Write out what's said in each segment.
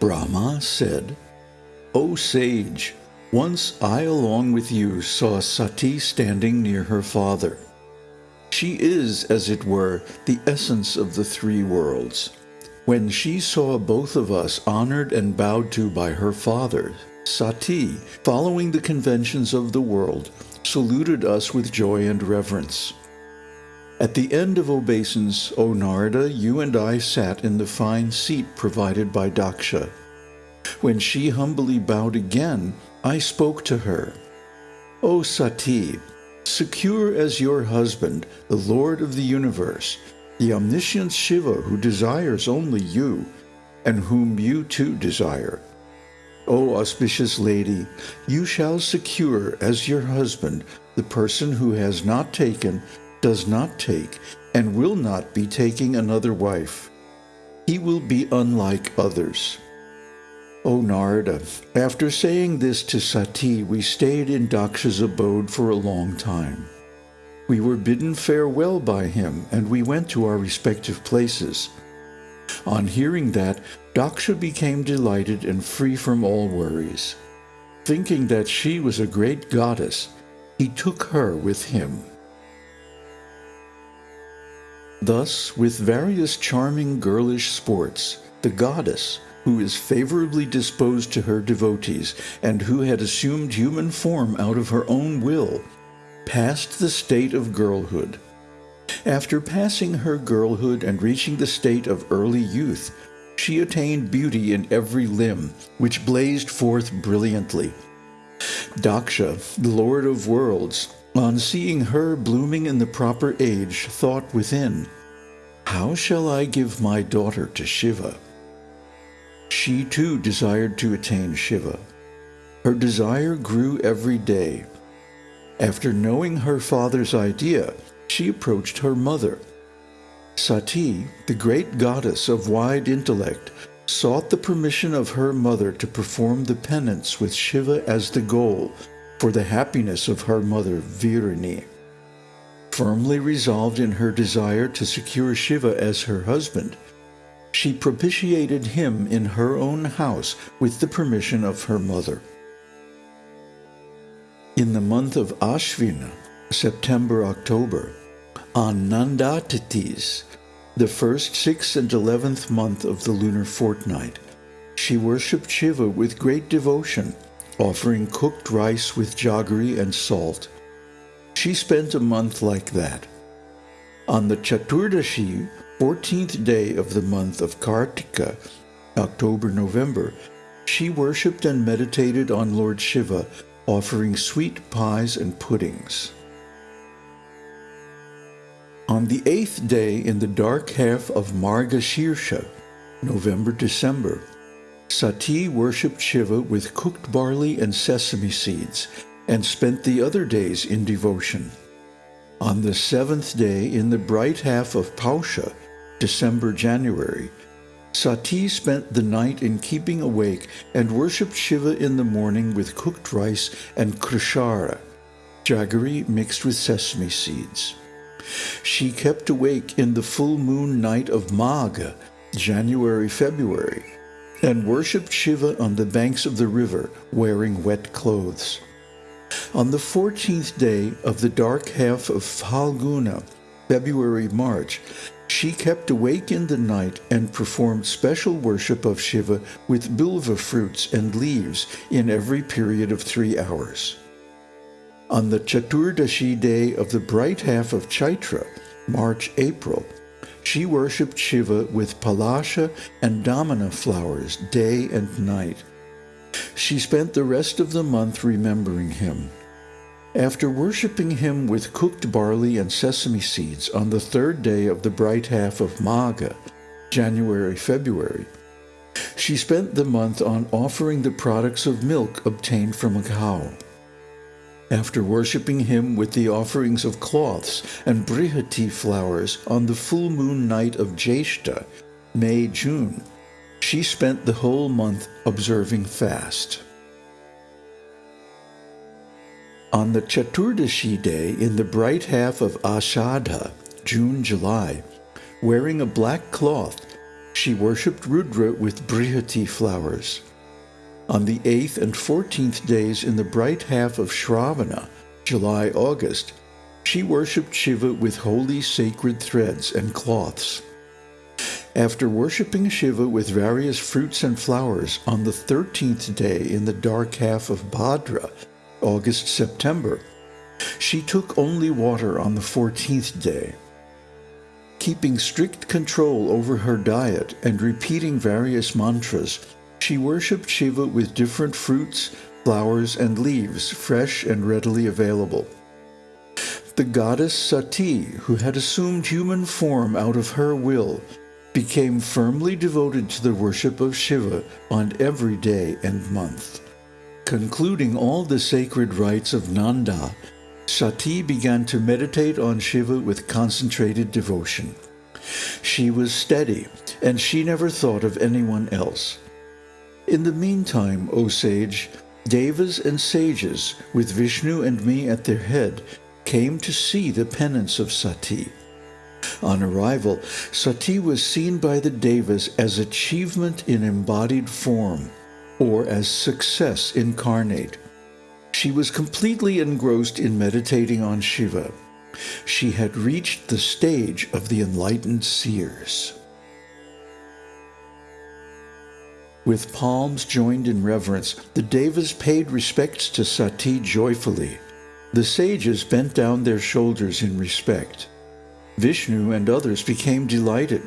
Brahma said, O sage, once I along with you saw Sati standing near her father. She is, as it were, the essence of the three worlds. When she saw both of us honored and bowed to by her father, Sati, following the conventions of the world, saluted us with joy and reverence. At the end of obeisance, O Narada, you and I sat in the fine seat provided by Daksha. When she humbly bowed again, I spoke to her. O Sati, secure as your husband, the Lord of the universe, the omniscient Shiva who desires only you, and whom you too desire. O auspicious lady, you shall secure as your husband the person who has not taken, does not take, and will not be taking another wife. He will be unlike others. O Narada, after saying this to Sati, we stayed in Daksha's abode for a long time. We were bidden farewell by him, and we went to our respective places. On hearing that, Daksha became delighted and free from all worries. Thinking that she was a great goddess, he took her with him. Thus, with various charming girlish sports, the goddess, who is favorably disposed to her devotees, and who had assumed human form out of her own will, passed the state of girlhood. After passing her girlhood and reaching the state of early youth, she attained beauty in every limb, which blazed forth brilliantly. Daksha, the Lord of Worlds, on seeing her blooming in the proper age, thought within, How shall I give my daughter to Shiva? She too desired to attain Shiva. Her desire grew every day. After knowing her father's idea, she approached her mother. Sati, the great goddess of wide intellect, sought the permission of her mother to perform the penance with Shiva as the goal for the happiness of her mother Virani. Firmly resolved in her desire to secure Shiva as her husband, she propitiated him in her own house with the permission of her mother. In the month of Ashvina, September-October, on Nanda tithis, the first sixth and eleventh month of the lunar fortnight, she worshipped Shiva with great devotion, offering cooked rice with jaggery and salt. She spent a month like that. On the Chaturdashi, 14th day of the month of Kartika, October-November, she worshipped and meditated on Lord Shiva, offering sweet pies and puddings. On the eighth day in the dark half of Margashirsha, November-December, Sati worshipped Shiva with cooked barley and sesame seeds, and spent the other days in devotion. On the seventh day in the bright half of Pausha, December-January, Sati spent the night in keeping awake and worshipped Shiva in the morning with cooked rice and krishara, jaggery mixed with sesame seeds. She kept awake in the full moon night of Magha, January-February, and worshipped Shiva on the banks of the river wearing wet clothes. On the 14th day of the dark half of Phalguna, February-March, she kept awake in the night and performed special worship of Shiva with bilva fruits and leaves in every period of three hours. On the Chaturdashi day of the bright half of Chaitra, March-April, she worshipped Shiva with palasha and damana flowers day and night. She spent the rest of the month remembering him. After worshipping him with cooked barley and sesame seeds on the third day of the bright half of Magha, January-February, she spent the month on offering the products of milk obtained from a cow. After worshipping him with the offerings of cloths and brihati flowers on the full moon night of Jeshta, May-June, she spent the whole month observing fast. On the Chaturdashi day in the bright half of Ashadha, June-July, wearing a black cloth, she worshipped Rudra with Brihati flowers. On the 8th and 14th days in the bright half of Shravana, July-August, she worshipped Shiva with holy sacred threads and cloths. After worshipping Shiva with various fruits and flowers on the 13th day in the dark half of Bhadra, August-September, she took only water on the 14th day. Keeping strict control over her diet and repeating various mantras, she worshipped Shiva with different fruits, flowers, and leaves, fresh and readily available. The goddess Sati, who had assumed human form out of her will, became firmly devoted to the worship of Shiva on every day and month. Concluding all the sacred rites of Nanda, Sati began to meditate on Shiva with concentrated devotion. She was steady, and she never thought of anyone else. In the meantime, O sage, devas and sages, with Vishnu and me at their head, came to see the penance of Sati. On arrival, Sati was seen by the Devas as achievement in embodied form, or as success incarnate. She was completely engrossed in meditating on Shiva. She had reached the stage of the enlightened seers. With palms joined in reverence, the Devas paid respects to Sati joyfully. The sages bent down their shoulders in respect. Vishnu and others became delighted.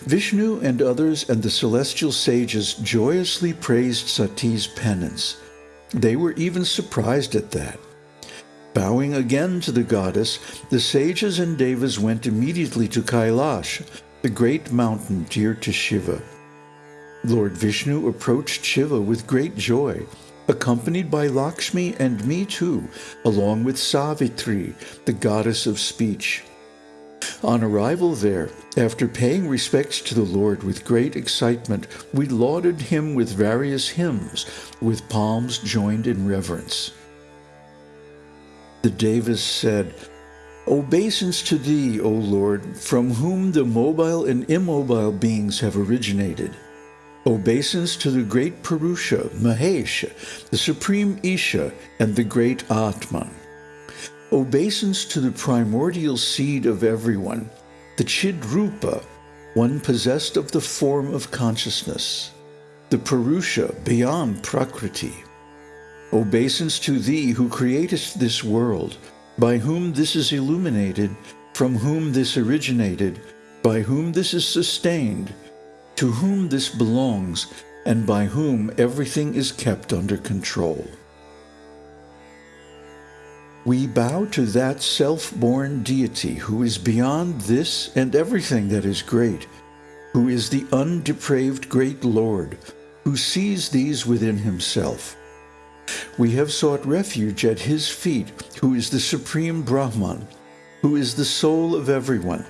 Vishnu and others and the celestial sages joyously praised Sati's penance. They were even surprised at that. Bowing again to the goddess, the sages and devas went immediately to Kailash, the great mountain dear to Shiva. Lord Vishnu approached Shiva with great joy, accompanied by Lakshmi and me too, along with Savitri, the goddess of speech. On arrival there, after paying respects to the Lord with great excitement, we lauded him with various hymns, with palms joined in reverence. The Devas said, Obeisance to thee, O Lord, from whom the mobile and immobile beings have originated. Obeisance to the great Purusha, Mahesh, the supreme Isha, and the great Atman obeisance to the primordial seed of everyone, the Chidrupa, one possessed of the form of consciousness, the Purusha beyond Prakriti. Obeisance to thee who createst this world, by whom this is illuminated, from whom this originated, by whom this is sustained, to whom this belongs, and by whom everything is kept under control. We bow to that self-born deity who is beyond this and everything that is great, who is the undepraved great Lord, who sees these within himself. We have sought refuge at his feet, who is the supreme Brahman, who is the soul of everyone,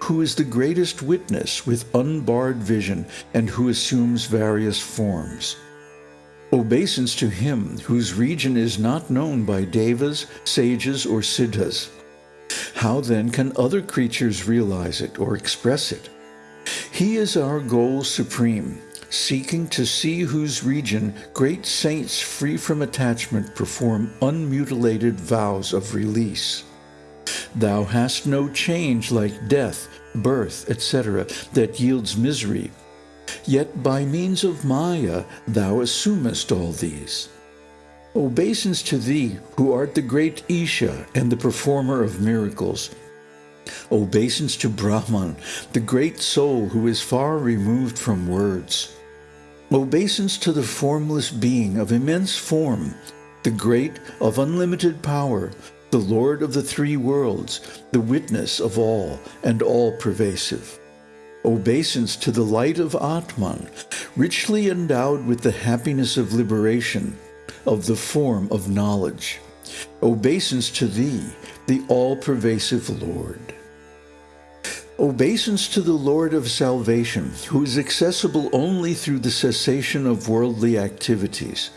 who is the greatest witness with unbarred vision and who assumes various forms obeisance to him whose region is not known by devas, sages, or siddhas. How then can other creatures realize it or express it? He is our goal supreme, seeking to see whose region great saints free from attachment perform unmutilated vows of release. Thou hast no change like death, birth, etc., that yields misery, Yet by means of Maya thou assumest all these. Obeisance to thee, who art the great Isha and the performer of miracles. Obeisance to Brahman, the great soul who is far removed from words. Obeisance to the formless being of immense form, the great of unlimited power, the Lord of the three worlds, the witness of all and all-pervasive obeisance to the light of Atman, richly endowed with the happiness of liberation, of the form of knowledge. Obeisance to thee, the all-pervasive Lord. Obeisance to the Lord of salvation, who is accessible only through the cessation of worldly activities.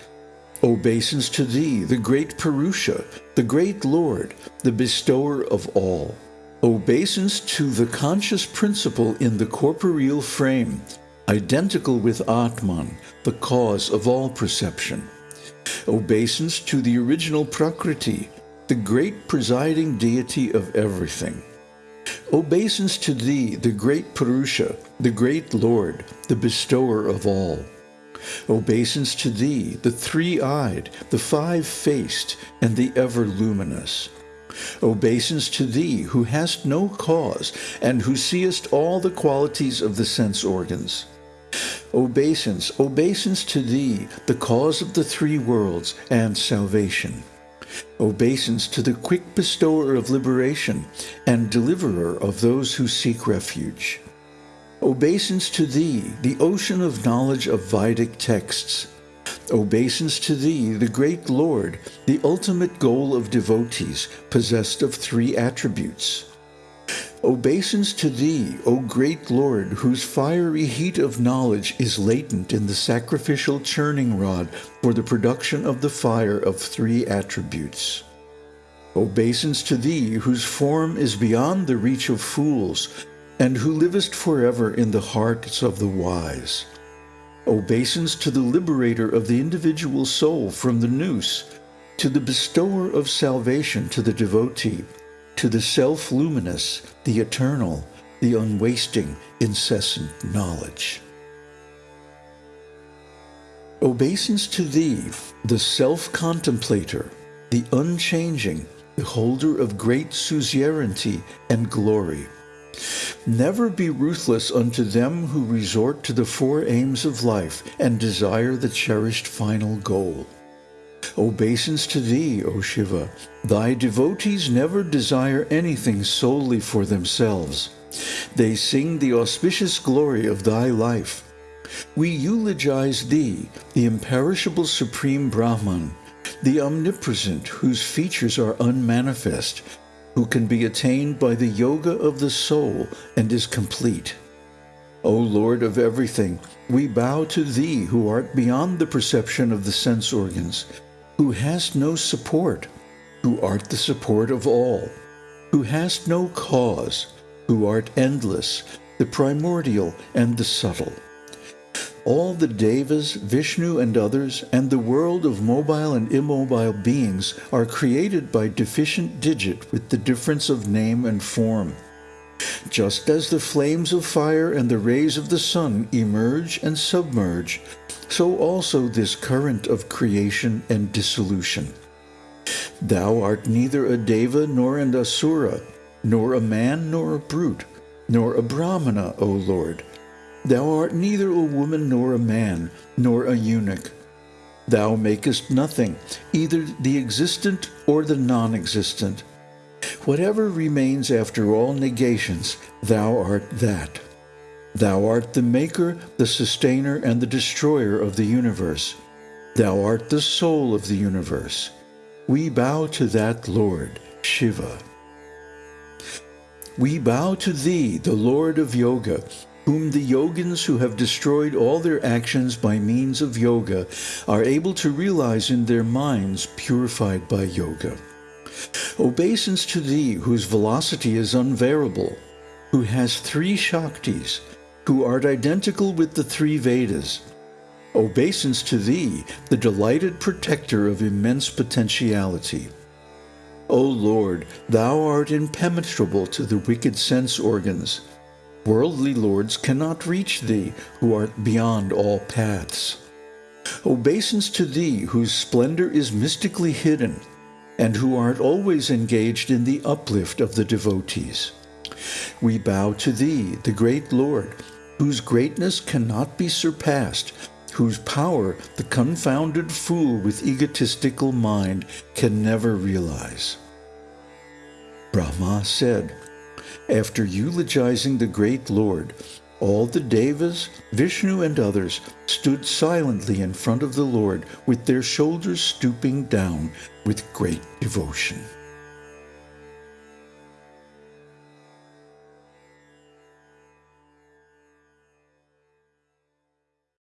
Obeisance to thee, the great Purusha, the great Lord, the bestower of all. Obeisance to the conscious principle in the corporeal frame, identical with Atman, the cause of all perception. Obeisance to the original Prakriti, the great presiding deity of everything. Obeisance to thee, the great Purusha, the great Lord, the bestower of all. Obeisance to thee, the three-eyed, the five-faced, and the ever-luminous. Obeisance to thee, who hast no cause, and who seest all the qualities of the sense organs. Obeisance, obeisance to thee, the cause of the three worlds and salvation. Obeisance to the quick bestower of liberation and deliverer of those who seek refuge. Obeisance to thee, the ocean of knowledge of Vedic texts. Obeisance to thee, the great Lord, the ultimate goal of devotees, possessed of three attributes. Obeisance to thee, O great Lord, whose fiery heat of knowledge is latent in the sacrificial churning rod for the production of the fire of three attributes. Obeisance to thee, whose form is beyond the reach of fools, and who livest forever in the hearts of the wise. Obeisance to the liberator of the individual soul from the noose, to the bestower of salvation to the devotee, to the self-luminous, the eternal, the unwasting, incessant knowledge. Obeisance to thee, the self-contemplator, the unchanging, the holder of great suzerainty and glory. Never be ruthless unto them who resort to the four aims of life and desire the cherished final goal. Obeisance to thee, O Shiva. Thy devotees never desire anything solely for themselves. They sing the auspicious glory of thy life. We eulogize thee, the imperishable supreme Brahman, the omnipresent whose features are unmanifest, who can be attained by the yoga of the soul and is complete. O Lord of everything, we bow to thee who art beyond the perception of the sense organs, who hast no support, who art the support of all, who hast no cause, who art endless, the primordial and the subtle. All the Devas, Vishnu and others, and the world of mobile and immobile beings are created by deficient digit with the difference of name and form. Just as the flames of fire and the rays of the sun emerge and submerge, so also this current of creation and dissolution. Thou art neither a deva nor an asura, nor a man nor a brute, nor a brahmana, O Lord. Thou art neither a woman nor a man, nor a eunuch. Thou makest nothing, either the existent or the non-existent. Whatever remains after all negations, thou art that. Thou art the maker, the sustainer, and the destroyer of the universe. Thou art the soul of the universe. We bow to that Lord, Shiva. We bow to thee, the Lord of Yoga, whom the yogins who have destroyed all their actions by means of yoga are able to realize in their minds purified by yoga. Obeisance to thee, whose velocity is unvariable, who has three Shaktis, who art identical with the three Vedas. Obeisance to thee, the delighted protector of immense potentiality. O Lord, thou art impenetrable to the wicked sense organs. Worldly lords cannot reach thee, who art beyond all paths. Obeisance to thee, whose splendor is mystically hidden, and who art always engaged in the uplift of the devotees. We bow to thee, the great Lord, whose greatness cannot be surpassed, whose power the confounded fool with egotistical mind can never realize. Brahma said, after eulogizing the great Lord, all the Devas, Vishnu and others stood silently in front of the Lord with their shoulders stooping down with great devotion.